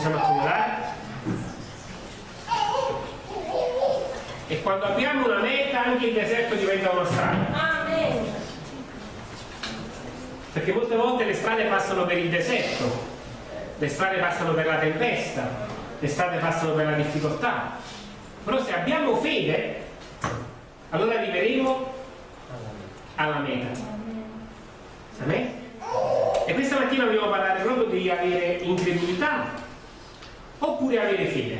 possiamo accomodare? E quando abbiamo una meta anche il deserto diventa una strada. Perché molte volte le strade passano per il deserto, le strade passano per la tempesta, le strade passano per la difficoltà. Però se abbiamo fede, allora arriveremo alla meta. Amen? E questa mattina vogliamo parlare proprio di avere incredulità oppure avere fede.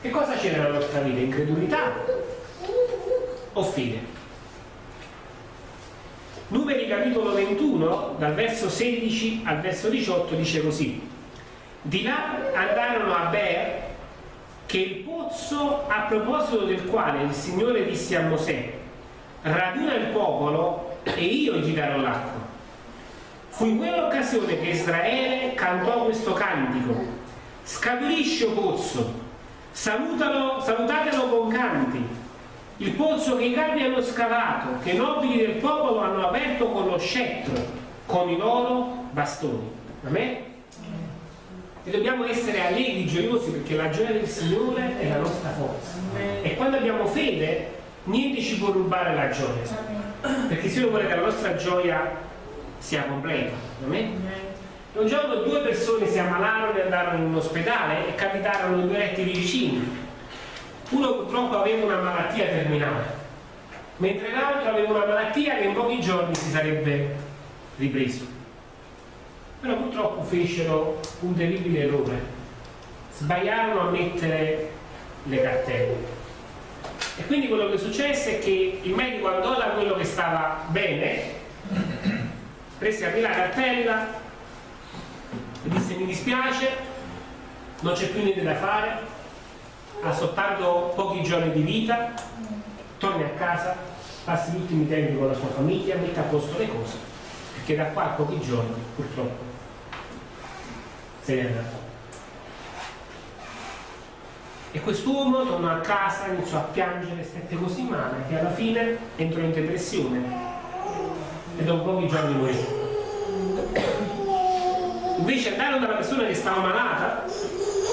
Che cosa c'è nella nostra vita? Incredulità o fede? Numeri capitolo 21, dal verso 16 al verso 18, dice così. Di là andarono a Ber, che il pozzo a proposito del quale il Signore disse a Mosè, raduna il popolo e io gli darò l'acqua. Fu in quell'occasione che Israele cantò questo cantico. Scaturisci, o pozzo, salutalo, salutatelo con canti, il pozzo che i capi hanno scavato, che i nobili del popolo hanno aperto con lo scettro, con i loro bastoni. Amen? E dobbiamo essere allegri, gioiosi, perché la gioia del Signore è la nostra forza. E quando abbiamo fede, niente ci può rubare la gioia. Perché il Signore vuole che la nostra gioia sia completa. Un giorno due persone si ammalarono e andarono in un ospedale e capitarono due letti vicini uno purtroppo aveva una malattia terminale, mentre l'altro aveva una malattia che in pochi giorni si sarebbe ripreso. Però purtroppo fecero un terribile errore, sbagliarono a mettere le cartelle. E quindi quello che successe è che il medico andò da quello che stava bene, prese a la cartella e disse mi dispiace, non c'è più niente da fare, ha soltanto pochi giorni di vita, torni a casa, passi gli ultimi tempi con la sua famiglia, mette a posto le cose, perché da qua a pochi giorni purtroppo se ne andrà. E quest'uomo tornò a casa, iniziò a piangere, stette così male che alla fine entrò in depressione e dopo pochi giorni morì. Invece andarono dalla persona che stava malata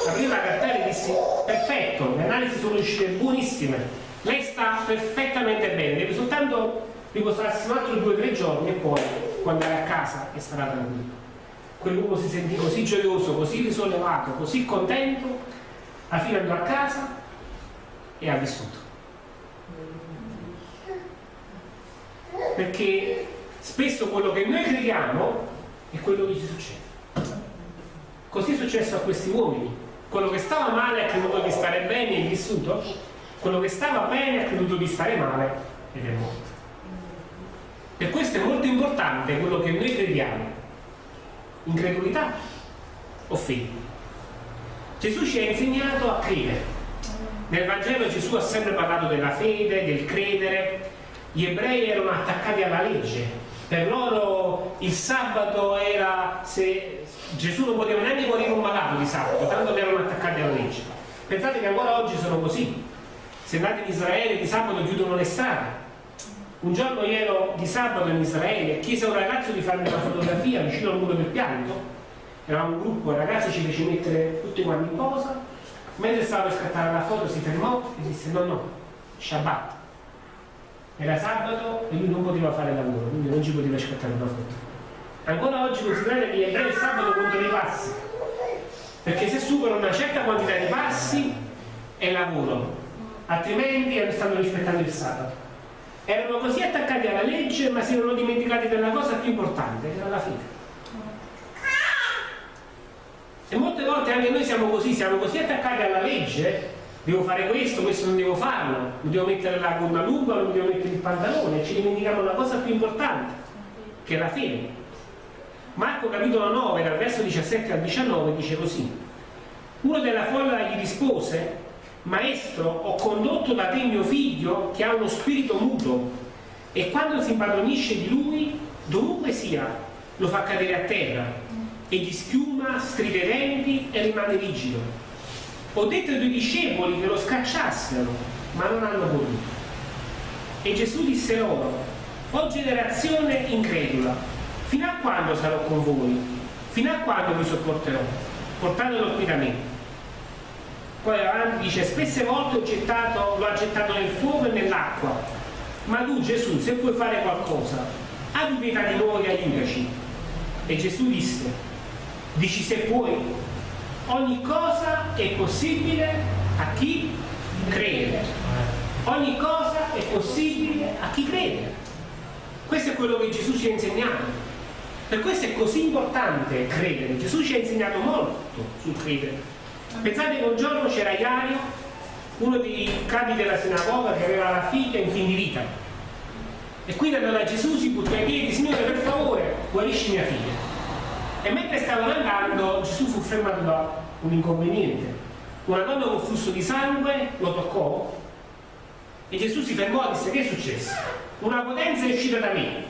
aprì la cartella e dissi perfetto, le analisi sono uscite buonissime, lei sta perfettamente bene, deve soltanto riposarsi un altro due o tre giorni e poi quando è a casa e sarà tranquillo. Quell'uomo si sentì così gioioso, così risollevato, così contento, alla fine andò a casa e ha vissuto. Perché spesso quello che noi crediamo è quello che ci succede. Così è successo a questi uomini quello che stava male ha creduto di stare bene e è vissuto, quello che stava bene ha creduto di stare male ed è morto. Per questo è molto importante quello che noi crediamo, incredulità o fede. Gesù ci ha insegnato a credere. Nel Vangelo Gesù ha sempre parlato della fede, del credere. Gli ebrei erano attaccati alla legge, per loro il sabato era se Gesù non poteva neanche morire un malato di sabato, tanto erano attaccati alla legge. Pensate che ancora oggi sono così. Se andate in Israele di sabato chiudono le strade. Un giorno ero di sabato in Israele e chiese a un ragazzo di farmi una fotografia vicino al muro del pianto. Eravamo un gruppo, il ragazzo ci fece mettere tutti quanti in posa. Mentre stava per scattare la foto si fermò e disse no no, Shabbat. Era sabato e lui non poteva fare lavoro, quindi non ci poteva scattare una foto. Ancora oggi considerate gli ebrei il sabato contro i passi, perché se superano una certa quantità di passi è lavoro, altrimenti stanno rispettando il sabato. Erano così attaccati alla legge, ma si erano dimenticati della cosa più importante, che era la fede. E molte volte anche noi siamo così, siamo così attaccati alla legge, devo fare questo, questo non devo farlo, non devo mettere la gonna lunga, non devo mettere il pantalone, ci dimentichiamo la cosa più importante, che è la fede. Marco capitolo 9, dal verso 17 al 19, dice così. Uno della folla gli rispose, Maestro, ho condotto da te mio figlio che ha uno spirito muto e quando si impadronisce di lui, dovunque sia, lo fa cadere a terra e gli schiuma, stride i denti e rimane rigido. Ho detto ai tuoi discepoli che lo scacciassero, ma non hanno voluto. E Gesù disse loro, o generazione incredula, Fino a quando sarò con voi? Fino a quando vi sopporterò? portatelo qui da me. Poi avanti dice, spesse volte gettato, lo ha gettato nel fuoco e nell'acqua, ma tu Gesù, se puoi fare qualcosa, abbi pietà di noi e aiutaci. E Gesù disse, dici se puoi, ogni cosa è possibile a chi crede. Ogni cosa è possibile a chi crede. Questo è quello che Gesù ci ha insegnato. Per questo è così importante credere. Gesù ci ha insegnato molto sul credere. Pensate che un giorno c'era Iario, uno dei capi della sinagoga che aveva la figlia in fin di vita. E quindi da Gesù, si buttò ai piedi, Signore per favore, guarisci mia figlia. E mentre stavano andando Gesù fu fermato da un inconveniente. Una donna con flusso di sangue lo toccò e Gesù si fermò e disse che è successo? Una potenza è uscita da me,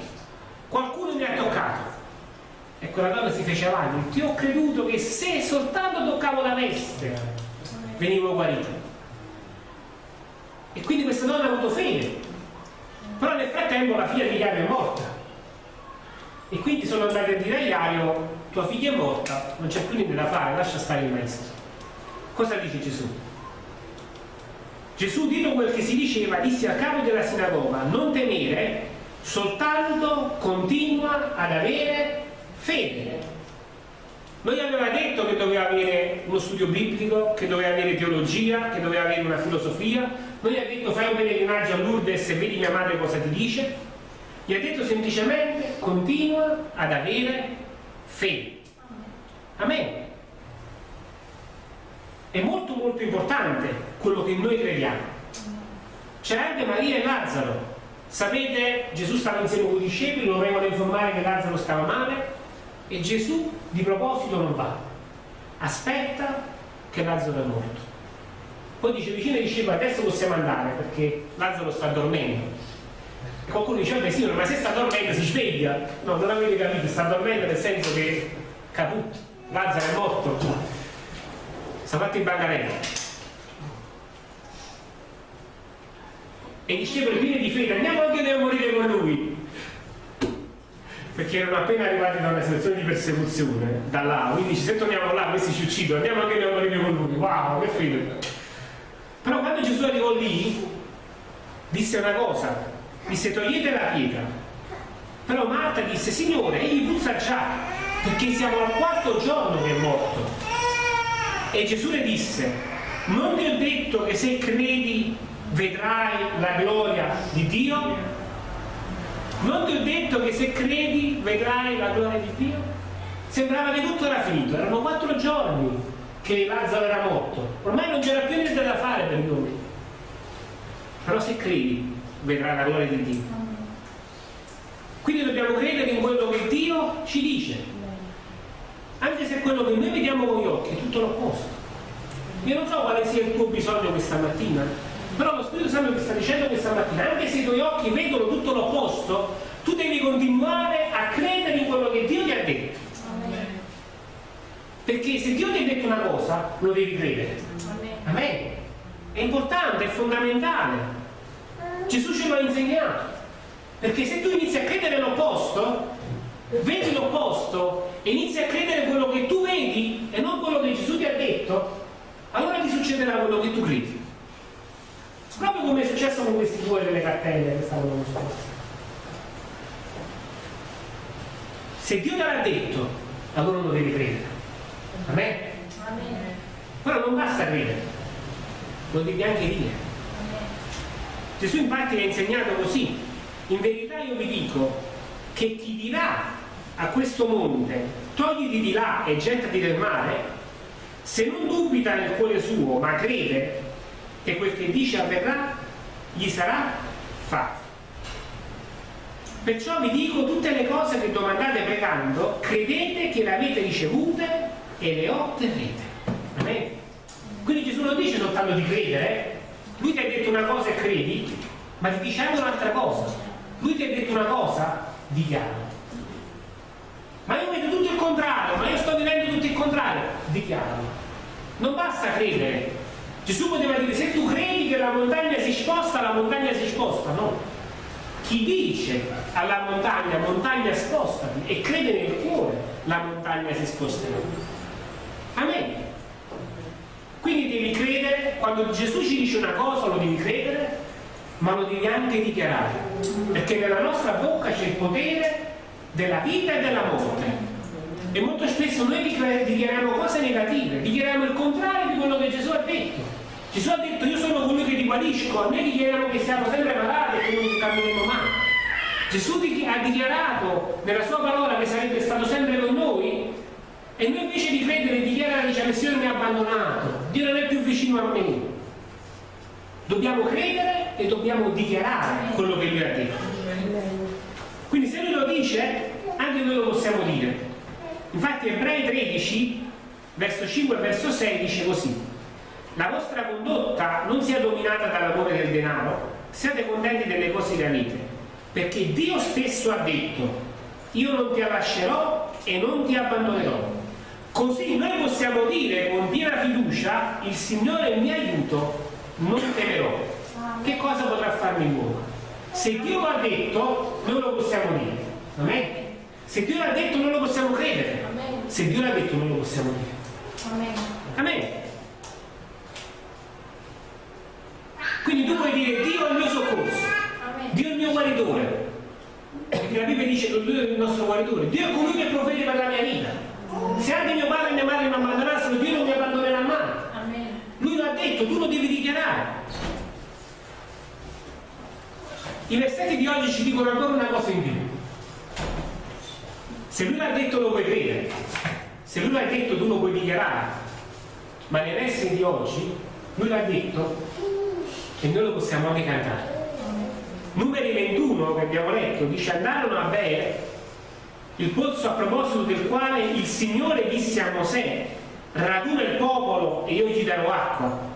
qualcuno mi ha toccato. E quella donna si fece avanti, ti ho creduto che se soltanto toccavo la veste venivo guarito. E quindi questa donna ha avuto fede. Però nel frattempo la figlia di Iario è morta. E quindi sono andati a dire a Iario, tua figlia è morta, non c'è più niente da fare, lascia stare il maestro. Cosa dice Gesù? Gesù, dito quel che si diceva, disse al capo della sinagoga, non temere, soltanto continua ad avere fede. Non gli aveva detto che doveva avere uno studio biblico, che doveva avere teologia, che doveva avere una filosofia, non gli ha detto fai un pellegrinaggio a Lourdes e vedi mia madre cosa ti dice, gli ha detto semplicemente continua ad avere fede. Amen. È molto molto importante quello che noi crediamo. C'era anche Maria e Lazzaro. Sapete, Gesù stava insieme con i discepoli, lo vengono a informare che Lazzaro stava male e Gesù di proposito non va. Aspetta che Lazzaro è morto. Poi dice vicino ai discepoli adesso possiamo andare perché Lazzaro sta dormendo. E qualcuno dice, vabbè signore, ma se sta dormendo si sveglia. No, non avete capito, sta dormendo nel senso che caput, Lazzaro è morto. Sta fatto in bancarella. E i discepoli pieni di fede, andiamo anche noi a morire con lui perché erano appena arrivati da una situazione di persecuzione da là, quindi se torniamo là questi ci uccidono, andiamo anche noi a morire con lui, wow, che fede. Però quando Gesù arrivò lì, disse una cosa, disse togliete la pietra. Però Marta disse, Signore, egli puzza già, perché siamo al quarto giorno che è morto. E Gesù le disse, non ti ho detto che se credi vedrai la gloria di Dio? Non ti ho detto che se credi vedrai la gloria di Dio? Sembrava che tutto era finito, erano quattro giorni che Lazzaro era morto, ormai non c'era più niente da fare per noi. Però se credi vedrai la gloria di Dio. Quindi dobbiamo credere in quello che Dio ci dice, anche se quello che noi vediamo con gli occhi è tutto l'opposto. Io non so quale sia il tuo bisogno questa mattina, però lo Spirito Santo ti sta dicendo questa mattina, anche se i tuoi occhi vedono tutto l'opposto, tu devi continuare a credere in quello che Dio ti ha detto. Perché se Dio ti ha detto una cosa, lo devi credere. Amen. È importante, è fondamentale. Gesù ce lo ha insegnato. Perché se tu inizi a credere l'opposto, vedi l'opposto e inizi a credere quello che tu vedi e non quello che Gesù ti ha detto, allora ti succederà quello che tu credi. Proprio come è successo con questi due delle cartelle che stavano mostrando. Se Dio te l'ha detto, allora lo devi credere. Amen? Amen. Però non basta credere, lo devi anche dire. Gesù infatti ha insegnato così. In verità io vi dico che chi dirà a questo monte togliti di là e gettati nel mare, se non dubita nel cuore suo, ma crede che quel che dice avverrà, gli sarà fatto. Perciò vi dico tutte le cose che domandate pregando, credete che le avete ricevute e le otterrete. Quindi Gesù non dice soltanto di credere, eh? lui ti ha una cosa e credi, ma ti dice anche un'altra cosa. Lui ti ha detto una cosa, dichiara. Ma io vedo tutto il contrario, ma io sto vivendo tutto il contrario, dichiara. Non basta credere, Gesù poteva dire se tu credi che la montagna si sposta, la montagna si sposta, no. Chi dice alla montagna, montagna spostati, e crede nel cuore, la montagna si sposterà. Amen. Quindi devi credere, quando Gesù ci dice una cosa lo devi credere, ma lo devi anche dichiarare, perché nella nostra bocca c'è il potere della vita e della morte. E molto spesso noi dichiariamo cose negative, dichiariamo il contrario di quello che Gesù ha detto. Gesù ha detto io sono colui che ti guarisco, a noi dichiariamo che siamo sempre malati e che non cammineremo mai. Gesù ha dichiarato nella sua parola che sarebbe stato sempre con noi e noi invece di credere dichiara dice il Signore mi ha abbandonato, Dio non è più vicino a me. Dobbiamo credere e dobbiamo dichiarare quello che Lui ha detto. Quindi se Lui lo dice, anche noi lo possiamo dire. Infatti Ebrei 13, verso 5 e verso 6 dice così. La vostra condotta non sia dominata dall'amore del denaro, siate contenti delle cose che avete, perché Dio stesso ha detto, io non ti lascerò e non ti abbandonerò. Così noi possiamo dire con piena fiducia, il Signore è mio aiuto, non temerò. Che cosa potrà farmi l'uomo? Se Dio l'ha detto, noi lo possiamo dire. Amen? Se Dio l'ha detto, noi lo possiamo credere. Se Dio l'ha detto, noi lo possiamo dire. Amen. Amen. Quindi tu puoi dire Dio è il mio soccorso, Dio è il mio guaritore. Perché la Bibbia dice che Dio è il nostro guaritore. Dio è colui che provvede per la mia vita. Se anche mio padre e mia madre mi abbandonassero, Dio non mi abbandonerà mai. Lui l'ha detto, tu lo devi dichiarare. I versetti di oggi ci dicono ancora una cosa in più. Se lui l'ha detto lo puoi credere, se lui l'ha detto tu lo puoi dichiarare, ma nei versi di oggi lui l'ha detto e noi lo possiamo anche cantare. Numeri 21 che abbiamo letto dice andarono a bere il pozzo a proposito del quale il Signore disse a Mosè raduna il popolo e io gli darò acqua.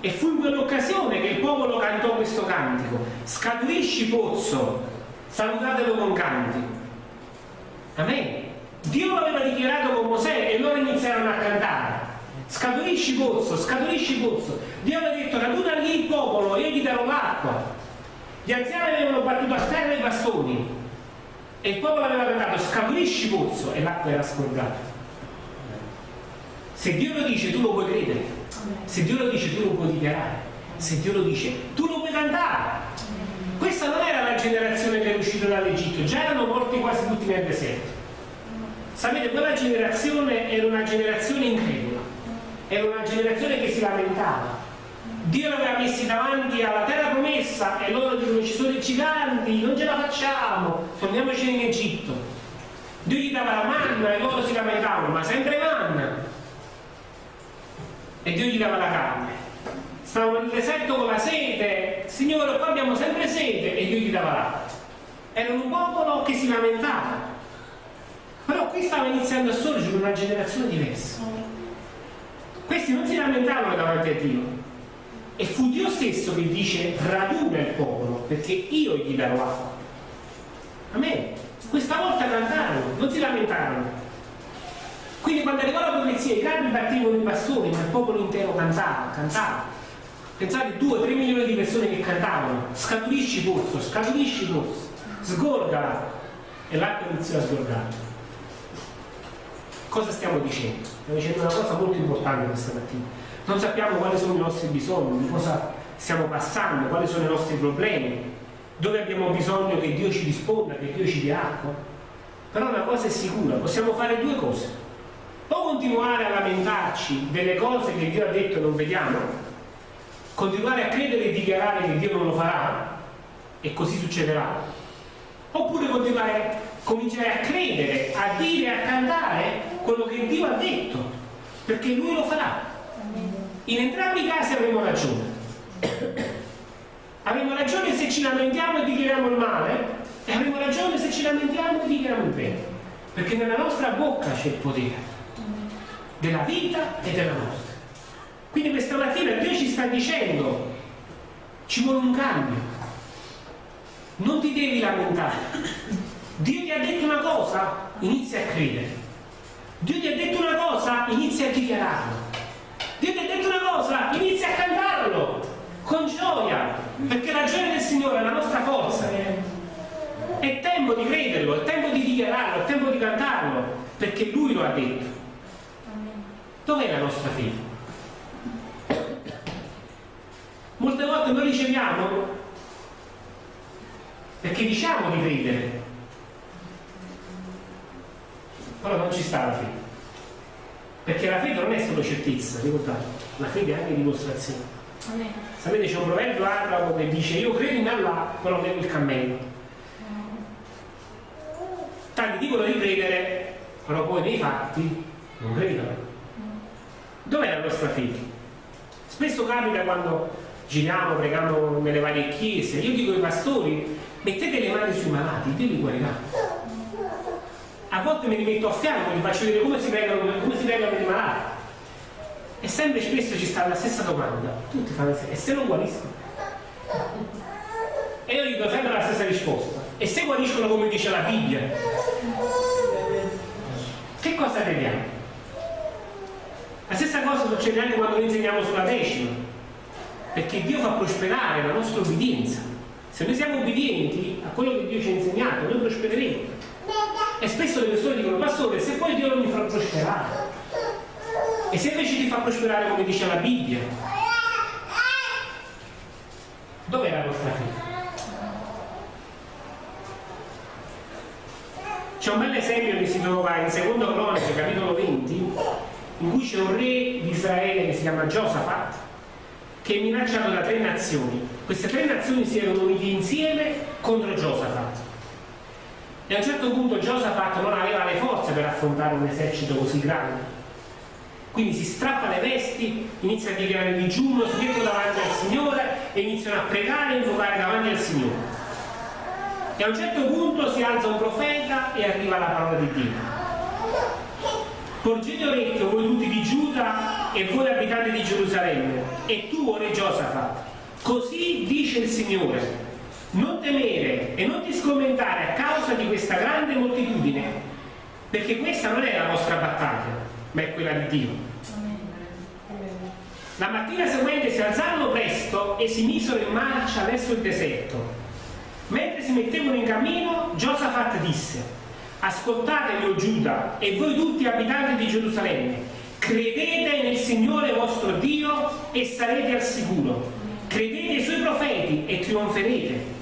E fu in quell'occasione che il popolo cantò questo cantico. Scaturisci pozzo salutatelo con canti. Amen. Dio l'aveva dichiarato con Mosè e loro iniziarono a cantare. Scaturisci pozzo, scaturisci pozzo. Dio aveva detto raduna lì il popolo e io gli darò l'acqua. Gli anziani avevano battuto a terra i bastoni e il popolo aveva cantato scaturisci pozzo e l'acqua era scorgata. Se Dio lo dice tu lo puoi credere. Se Dio lo dice tu lo puoi dichiarare. Se Dio lo dice tu lo puoi cantare. Questa non era la generazione che è uscita dall'Egitto già erano morti quasi tutti nel deserto. Sapete quella generazione era una generazione incredula. Era una generazione che si lamentava Dio li aveva messi davanti alla terra promessa e loro dicono ci sono i giganti, non ce la facciamo, torniamoci in Egitto. Dio gli dava la manna e loro si lamentavano, ma sempre manna. E Dio gli dava la carne. Stavano nel deserto con la sete, Signore qua abbiamo sempre sete e Dio gli dava l'acqua. Era un popolo che si lamentava. Però qui stava iniziando a sorgere una generazione diversa. Questi non si lamentavano davanti a Dio, e fu Dio stesso che dice raduna il popolo perché io gli darò acqua. Amen. Questa volta cantarono, non si lamentarono. Quindi quando arrivò la profezia i capi battevano i bastoni, ma il popolo intero cantava, cantava. Pensate, 2-3 milioni di persone che cantavano, scaturisci pozzo, scaturisci pozzo, sgorgala. E l'acqua iniziò a sgorgare. Cosa stiamo dicendo? Stiamo dicendo una cosa molto importante questa mattina non sappiamo quali sono i nostri bisogni, di cosa stiamo passando, quali sono i nostri problemi, dove abbiamo bisogno che Dio ci risponda, che Dio ci dia acqua. Però una cosa è sicura, possiamo fare due cose. O continuare a lamentarci delle cose che Dio ha detto e non vediamo, continuare a credere e dichiarare che Dio non lo farà, e così succederà. Oppure continuare, cominciare a credere, a dire, a cantare quello che Dio ha detto, perché Lui lo farà. In entrambi i casi avremo ragione. avremo ragione se ci lamentiamo e dichiariamo il male e avremo ragione se ci lamentiamo e dichiariamo il bene. Perché nella nostra bocca c'è il potere della vita e della morte. Quindi questa mattina Dio ci sta dicendo ci vuole un cambio. Non ti devi lamentare. Dio ti ha detto una cosa, inizia a credere. Dio ti ha detto una cosa, inizia a dichiararlo. Dio ti ha detto una cosa, inizia a cantarlo con gioia, perché la gioia del Signore è la nostra forza. È tempo di crederlo, è tempo di dichiararlo, è tempo di cantarlo, perché Lui lo ha detto. Dov'è la nostra fede? Molte volte noi riceviamo perché diciamo di credere, però non ci sta la fede. Perché la fede non è solo certezza, ricordate, la fede è anche dimostrazione. Sapete c'è un proverbio arabo che dice io credo in Allah, però nego il cammello. Tanti dicono di credere, però poi nei fatti non credono. Dov'è la nostra fede? Spesso capita quando giriamo, preghiamo nelle varie chiese, io dico ai pastori, mettete le mani sui malati, Dio li guarirà volte mi rimetto a fianco, vi faccio vedere come si pregano, come si pregano i malati. E sempre spesso ci sta la stessa domanda. Tutti fanno e se non guariscono? E io dico sempre la stessa risposta. E se guariscono come dice la Bibbia? Che cosa crediamo? La stessa cosa succede anche quando noi insegniamo sulla decima. Perché Dio fa prosperare la nostra obbedienza. Se noi siamo obbedienti a quello che Dio ci ha insegnato, noi prospereremo. E spesso le persone dicono, pastore, se poi Dio non mi fa prosperare, e se invece ti fa prosperare come dice la Bibbia, dov'è la vostra fede? C'è un bel esempio che si trova in secondo Croniche, capitolo 20, in cui c'è un re di Israele che si chiama Giosafat, che è minacciato da tre nazioni. Queste tre nazioni si erano unite insieme contro Giosafat e a un certo punto Giosafat non aveva le forze per affrontare un esercito così grande. Quindi si strappa le vesti, inizia a dichiarare digiuno, si mettono davanti al Signore e iniziano a pregare e invocare davanti al Signore. E a un certo punto si alza un profeta e arriva la parola di Dio. Porgete orecchio voi tutti di Giuda e voi abitanti di Gerusalemme, e tu, ore Giosafat, così dice il Signore, non temere e non ti scommentare a causa di questa grande moltitudine, perché questa non è la nostra battaglia, ma è quella di Dio. La mattina seguente si alzarono presto e si misero in marcia verso il deserto. Mentre si mettevano in cammino, Giosafat disse, ascoltate o Giuda e voi tutti abitanti di Gerusalemme, credete nel Signore vostro Dio e sarete al sicuro. Credete ai suoi profeti e trionferete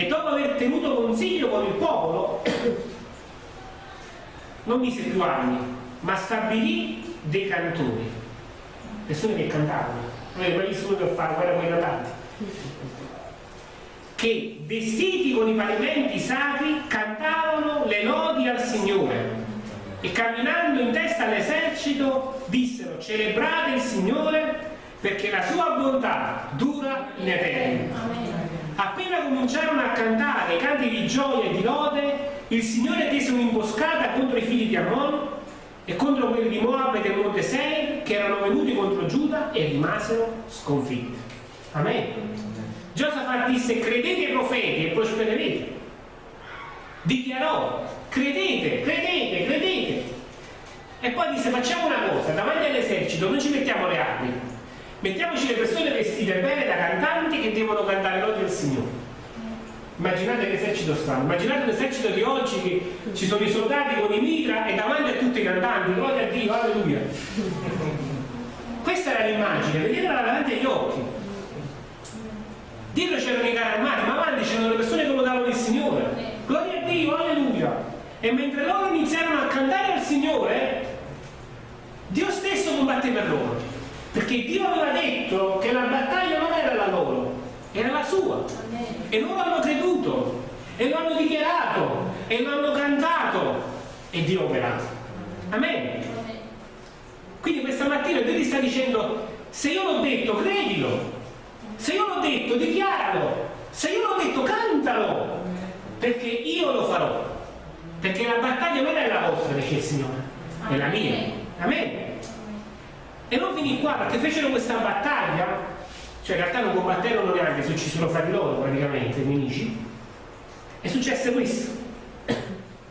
e dopo aver tenuto consiglio con il popolo non mise più anni ma stabilì dei cantori persone che cantavano. Non è bravissimo per fare guerra con i cantanti che vestiti con i pavimenti sacri cantavano le lodi al Signore. E camminando in testa all'esercito dissero celebrate il Signore perché la sua bontà dura in eterno cominciarono a cantare canti di gioia e di lode, il Signore tese un'imboscata contro i figli di Ammon e contro quelli di Moab e del Monte Seir che erano venuti contro Giuda e rimasero sconfitti. Amen. Giosafat disse credete ai profeti e prospererete. Dichiarò credete, credete, credete. E poi disse facciamo una cosa, davanti all'esercito non ci mettiamo le armi, Mettiamoci le persone vestite bene da cantanti che devono cantare lodi al Signore. Immaginate l'esercito strano, immaginate l'esercito di oggi che ci sono i soldati con i mitra e davanti a tutti i cantanti, gloria a Dio, alleluia. Questa era l'immagine, vedetela davanti agli occhi. Dietro c'erano i carri armati, ma avanti c'erano le persone che lodavano il Signore. Gloria a Dio, alleluia. E mentre loro iniziarono a cantare al Signore, Dio stesso combatte per loro. Perché Dio aveva detto che la battaglia non era la loro, era la sua. E loro hanno creduto, e lo hanno dichiarato, e lo hanno cantato, e Dio ha operato. Amen. Quindi questa mattina Dio ti sta dicendo, se io l'ho detto, credilo. Se io l'ho detto, dichiaralo. Se io l'ho detto, cantalo. Perché io lo farò. Perché la battaglia non è la vostra, dice il Signore, è la mia. Amen. E non finì qua perché fecero questa battaglia, cioè in realtà non combatterono neanche, si uccisero fra di loro praticamente, i nemici. E successe questo.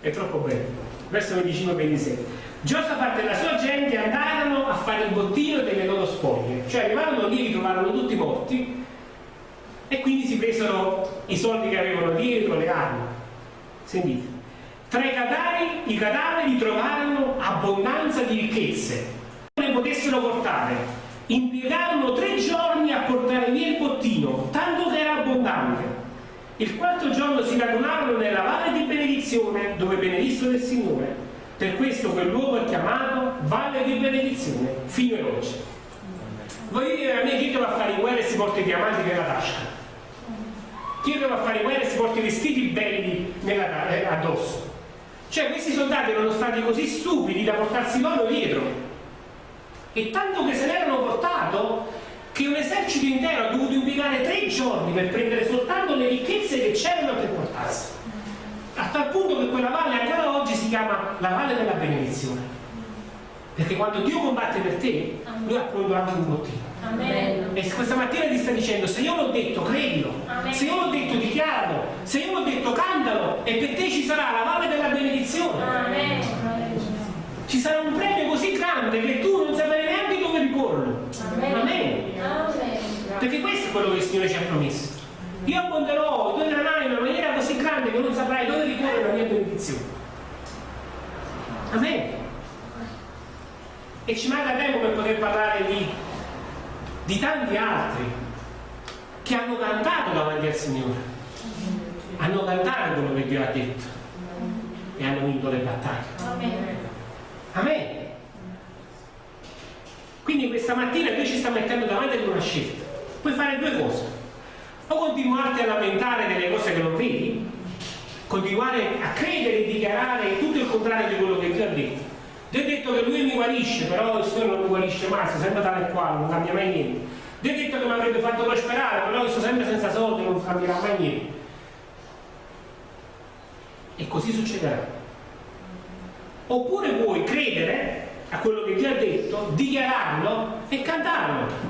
È troppo bello. Verso 25 26. Giosafat e la sua gente andarono a fare il bottino delle loro spoglie, cioè arrivarono lì, li trovarono tutti morti e quindi si presero i soldi che avevano dietro, le armi. Sentite. Tra i cadaveri, i cadaveri trovarono abbondanza di ricchezze potessero portare. Impiegarono tre giorni a portare via il bottino, tanto che era abbondante. Il quarto giorno si radunarono nella valle di benedizione, dove benedissero il Signore. Per questo quel luogo è chiamato Valle di Benedizione, fino ad oggi. Voglio dire a me chi che va a fare in guerra e si porta i diamanti nella tasca? Chi che va a fare in guerra e si porta i vestiti belli nella, eh, addosso? Cioè questi soldati erano stati così stupidi da portarsi l'oro dietro e tanto che se l'erano portato che un esercito intero ha dovuto impiegare tre giorni per prendere soltanto le ricchezze che c'erano per portarsi. A tal punto che quella valle ancora oggi si chiama la valle della benedizione. Perché quando Dio combatte per te, lui ha pronto anche un bottino. Amen. E questa mattina ti sta dicendo, se io l'ho detto, credilo. Amen. Se io l'ho detto, dichiaralo. Se io l'ho detto, cantalo. E per te ci sarà la valle della benedizione. Amen. Ci sarà un premio così grande che tu non saprai neanche dove riporlo. Amen. Amen. Perché questo è quello che il Signore ci ha promesso. Io abbonderò i tuoi granai in una maniera così grande che non saprai dove riporre la mia benedizione. Amen. E ci manca tempo per poter parlare di di tanti altri che hanno cantato davanti al Signore, hanno cantato quello che Dio ha detto e hanno vinto le battaglie. Amen. Quindi questa mattina Dio ci sta mettendo davanti ad una scelta. Puoi fare due cose. O continuarti a lamentare delle cose che non vedi, continuare a credere e dichiarare tutto il contrario di quello che Dio ha detto Dio ha detto che lui mi guarisce, però il Signore non mi guarisce mai, sta sempre tale e quale, non cambia mai niente. Dio ha detto che mi avrebbe fatto prosperare, però io sto sempre senza soldi, non cambierà mai niente. E così succederà. Oppure puoi credere a quello che Dio ha detto, dichiararlo e cantarlo.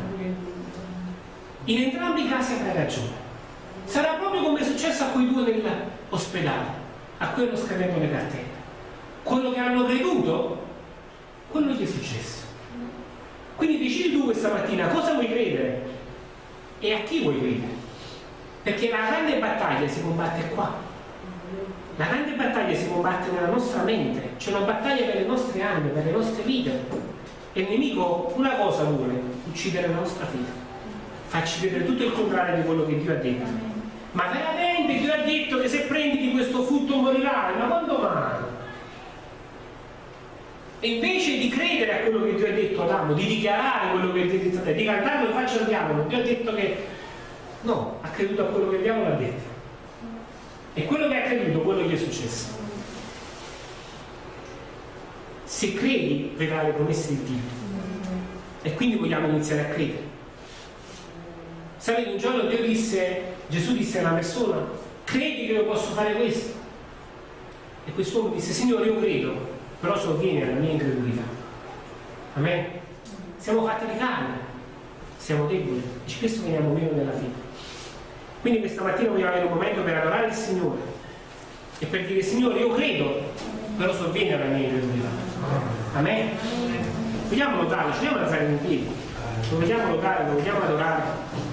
In entrambi i casi avrai ragione. Sarà proprio come è successo a quei due nell'ospedale, a hanno scadendo le cartelle. Quello che hanno creduto quello che è successo. Quindi decidi tu questa mattina cosa vuoi credere e a chi vuoi credere. Perché la grande battaglia si combatte qua. La grande battaglia si combatte nella nostra mente, c'è una battaglia per le nostre anime, per le nostre vite. E il nemico una cosa vuole, uccidere la nostra fede. Farci vedere tutto il contrario di quello che Dio ha detto. Ma veramente Dio ha detto che se prendi di questo frutto morirai, ma quando mai? E invece di credere a quello che Dio ha detto ad di dichiarare quello che Dio ha detto a te, di cantarlo in faccia al diavolo, Dio ha detto che no, ha creduto a quello che il diavolo ha detto. E quello che ha creduto, quello che è successo. Se credi, vedrai le promesse di Dio. E quindi vogliamo iniziare a credere. Sapete, un giorno Dio disse, Gesù disse a una persona, credi che io posso fare questo? E quest'uomo disse, Signore, io credo, però sovviene alla mia incredulità. Amen? Siamo fatti di carne, siamo deboli e spesso veniamo meno nella fede. Quindi questa mattina vogliamo avere un momento per adorare il Signore e per dire Signore io credo, però sovviene alla mia incredulità. Amen? Vogliamo lodare, ci vogliamo alzare in piedi, lo vogliamo lodare, lo vogliamo adorare.